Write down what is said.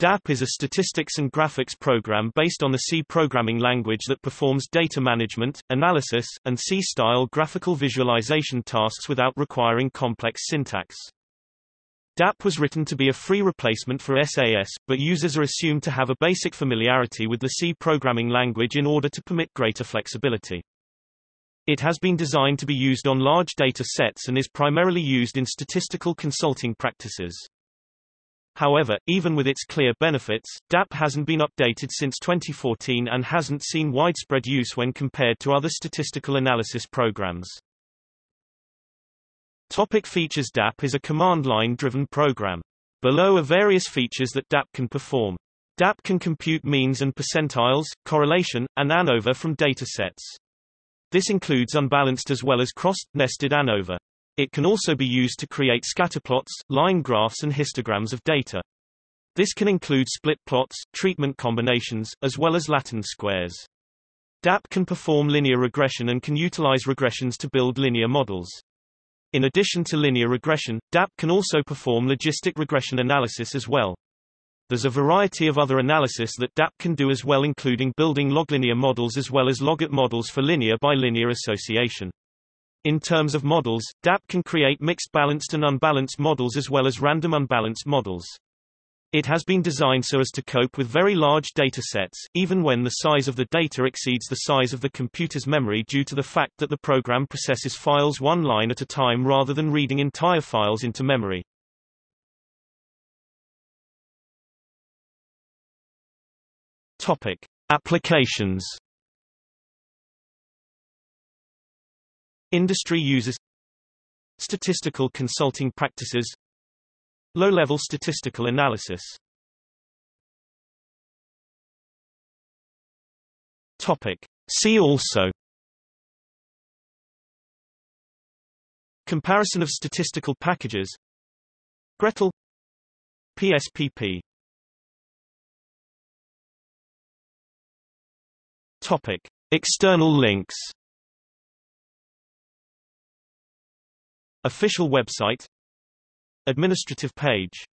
DAP is a statistics and graphics program based on the C programming language that performs data management, analysis, and C-style graphical visualization tasks without requiring complex syntax. DAP was written to be a free replacement for SAS, but users are assumed to have a basic familiarity with the C programming language in order to permit greater flexibility. It has been designed to be used on large data sets and is primarily used in statistical consulting practices. However, even with its clear benefits, DAP hasn't been updated since 2014 and hasn't seen widespread use when compared to other statistical analysis programs. Topic features DAP is a command line driven program. Below are various features that DAP can perform. DAP can compute means and percentiles, correlation, and ANOVA from datasets. This includes unbalanced as well as cross-nested ANOVA. It can also be used to create scatterplots, line graphs and histograms of data. This can include split plots, treatment combinations, as well as Latin squares. DAP can perform linear regression and can utilize regressions to build linear models. In addition to linear regression, DAP can also perform logistic regression analysis as well. There's a variety of other analysis that DAP can do as well including building loglinear models as well as logit models for linear by linear association. In terms of models, DAP can create mixed balanced and unbalanced models as well as random unbalanced models. It has been designed so as to cope with very large data sets, even when the size of the data exceeds the size of the computer's memory due to the fact that the program processes files one line at a time rather than reading entire files into memory. Topic. Applications Industry uses Statistical consulting practices. Low-level statistical analysis. Topic. See also Comparison of statistical packages. gretl. PSPP Topic. External links Official website Administrative page